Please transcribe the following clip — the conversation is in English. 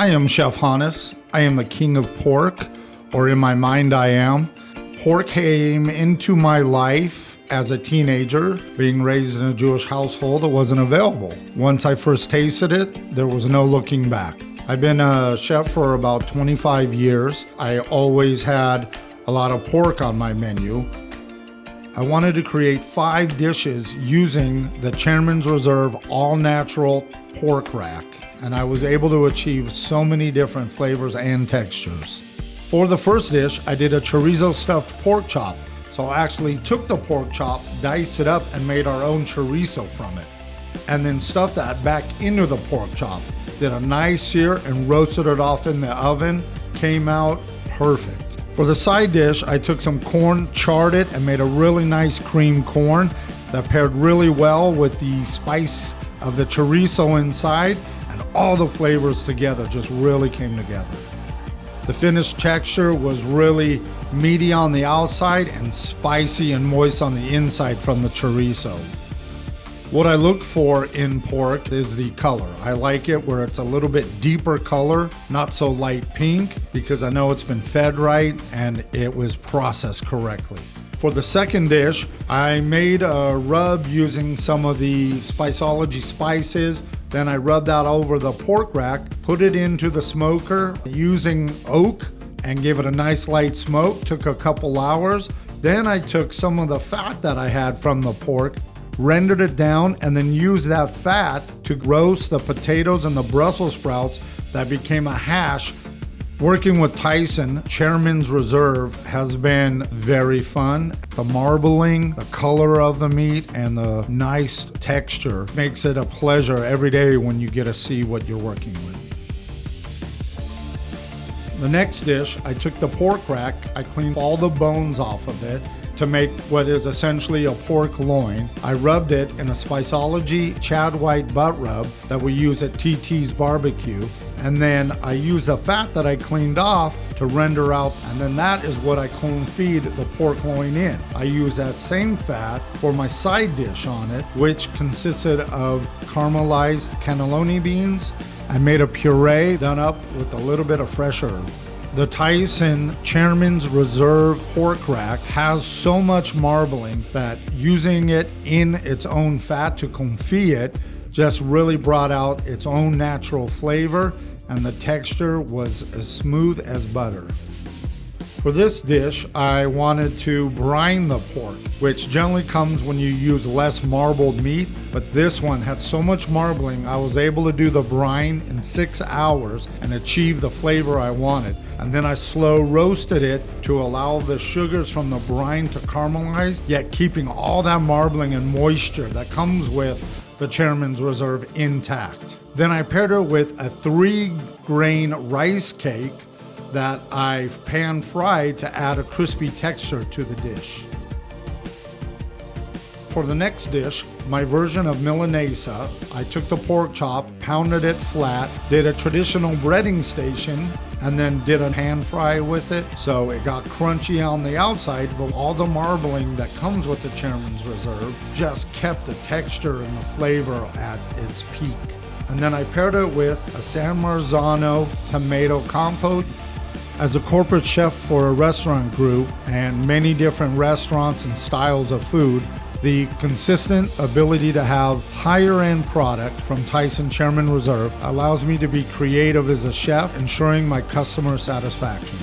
I am Chef Hannes. I am the king of pork, or in my mind, I am. Pork came into my life as a teenager. Being raised in a Jewish household, it wasn't available. Once I first tasted it, there was no looking back. I've been a chef for about 25 years. I always had a lot of pork on my menu. I wanted to create five dishes using the Chairman's Reserve all natural pork rack, and I was able to achieve so many different flavors and textures. For the first dish, I did a chorizo stuffed pork chop. So I actually took the pork chop, diced it up, and made our own chorizo from it. And then stuffed that back into the pork chop. Did a nice sear and roasted it off in the oven. Came out perfect. For the side dish, I took some corn, charred it, and made a really nice cream corn that paired really well with the spice of the chorizo inside, and all the flavors together just really came together. The finished texture was really meaty on the outside and spicy and moist on the inside from the chorizo. What I look for in pork is the color. I like it where it's a little bit deeper color, not so light pink, because I know it's been fed right and it was processed correctly. For the second dish, I made a rub using some of the Spiceology spices. Then I rubbed that over the pork rack, put it into the smoker using oak and give it a nice light smoke. Took a couple hours. Then I took some of the fat that I had from the pork rendered it down, and then used that fat to roast the potatoes and the Brussels sprouts that became a hash. Working with Tyson, Chairman's Reserve, has been very fun. The marbling, the color of the meat, and the nice texture makes it a pleasure every day when you get to see what you're working with. The next dish, I took the pork rack, I cleaned all the bones off of it, to make what is essentially a pork loin. I rubbed it in a Spiceology Chad White butt rub that we use at TT's Barbecue. And then I use the fat that I cleaned off to render out, and then that is what I confit the pork loin in. I use that same fat for my side dish on it, which consisted of caramelized cannellini beans. I made a puree done up with a little bit of fresh herb. The Tyson Chairman's Reserve pork rack has so much marbling that using it in its own fat to confit it just really brought out its own natural flavor and the texture was as smooth as butter. For this dish, I wanted to brine the pork, which generally comes when you use less marbled meat, but this one had so much marbling, I was able to do the brine in six hours and achieve the flavor I wanted. And then I slow roasted it to allow the sugars from the brine to caramelize, yet keeping all that marbling and moisture that comes with the Chairman's Reserve intact. Then I paired it with a three grain rice cake that I've pan fried to add a crispy texture to the dish. For the next dish, my version of Milanesa, I took the pork chop, pounded it flat, did a traditional breading station, and then did a hand fry with it. So it got crunchy on the outside, but all the marbling that comes with the Chairman's Reserve just kept the texture and the flavor at its peak. And then I paired it with a San Marzano tomato compote as a corporate chef for a restaurant group and many different restaurants and styles of food, the consistent ability to have higher end product from Tyson Chairman Reserve allows me to be creative as a chef, ensuring my customer satisfaction.